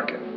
market.